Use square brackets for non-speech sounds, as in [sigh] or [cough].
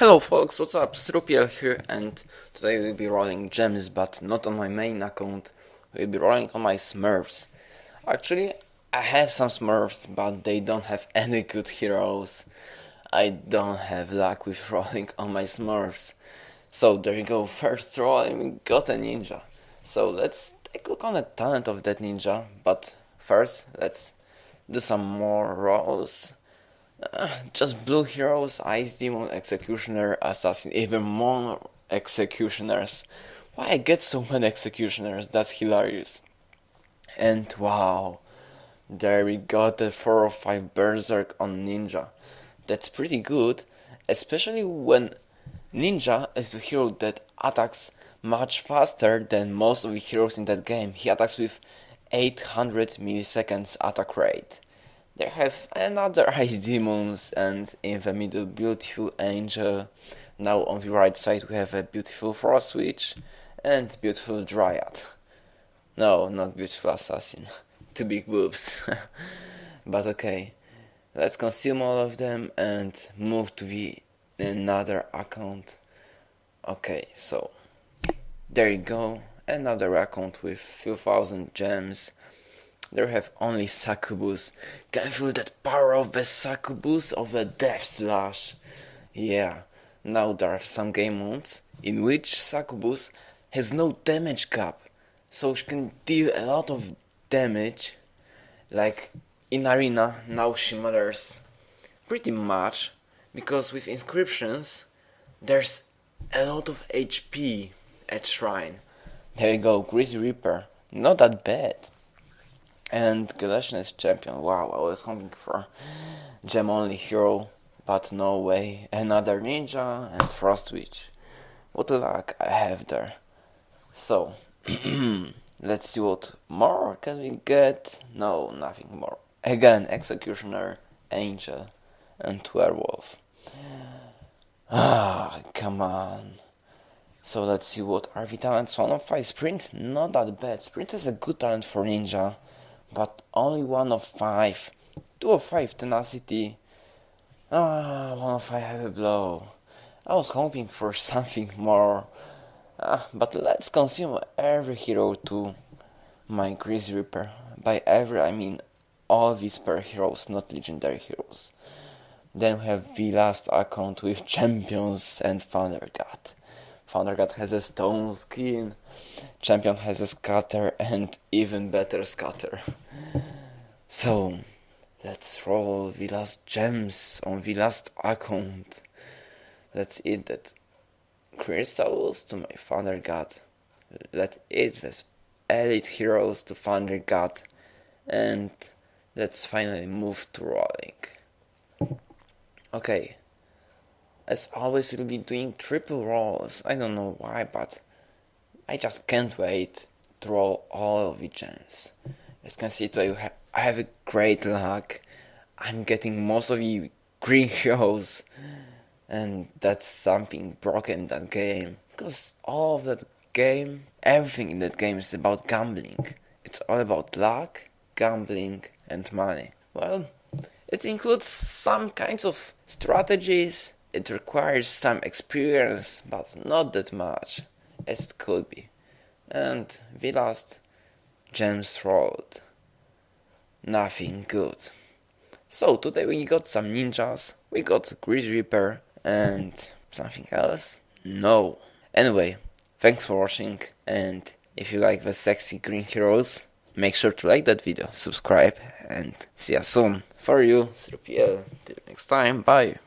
Hello folks, what's up? Srupiel here and today we'll be rolling gems but not on my main account. We'll be rolling on my smurfs. Actually, I have some smurfs but they don't have [laughs] any good heroes. I don't have luck with [laughs] rolling on my smurfs. So there you go, first roll and we got a ninja. So let's take a look on the talent of that ninja, but first let's do some more rolls. [sighs] Just blue heroes, ice demon, executioner, assassin, even more executioners. Why I get so many executioners? That's hilarious. And wow, there we got the 4 or 5 berserk on ninja. That's pretty good, especially when ninja is a hero that attacks much faster than most of the heroes in that game. He attacks with 800 milliseconds attack rate. They have another ice demons and in the middle beautiful angel. Now on the right side we have a beautiful frost witch and beautiful dryad. No, not beautiful assassin. [laughs] Two big boobs. [laughs] but okay. Let's consume all of them and move to the another account. Okay, so there you go. Another account with few thousand gems there have only succubus. Can feel that power of the succubus of the death slash? Yeah, now there are some game modes in which succubus has no damage cap, so she can deal a lot of damage. Like in arena, now she matters pretty much because with inscriptions there's a lot of HP at shrine. There you go, Greasy Reaper. Not that bad. And Galatian is champion. Wow, I was hoping for gem only hero, but no way. Another ninja and frost witch. What luck I have there. So, [clears throat] let's see what more can we get. No, nothing more. Again, executioner, angel, and werewolf. Ah, come on. So let's see what are the talents. One of five sprint, not that bad. Sprint is a good talent for ninja but only one of five. Two of five tenacity. Ah, one of five heavy blow. I was hoping for [laughs] something more. Ah, but let's consume every hero to my Greasy Reaper. By every, I mean all Whisper heroes, not legendary heroes. Then we have the last account with [laughs] champions and Thunder God. Thunder God has a stone skin. Champion has a scatter and even better scatter. So, let's roll the last gems on the last account. Let's eat that crystals to my Thunder God. Let it the elite heroes to Thunder God. And let's finally move to rolling. Okay, as always, we'll be doing triple rolls. I don't know why, but I just can't wait to roll all of the gems. As you can see today, I have a great luck. I'm getting most of the [laughs] green heroes, and that's something broken that game. Because all of that game, everything in that game is about gambling. It's all about luck, gambling, and money. Well, it includes some kinds of strategies it requires some experience, but not that much as it could be. And we lost James rolled. Nothing good. So today we got some ninjas, we got Greasy Reaper, and something else? No. Anyway, thanks for watching, and if you like the sexy green heroes, make sure to like that video, subscribe, and see you soon. For you, 3PL. Till next time, bye.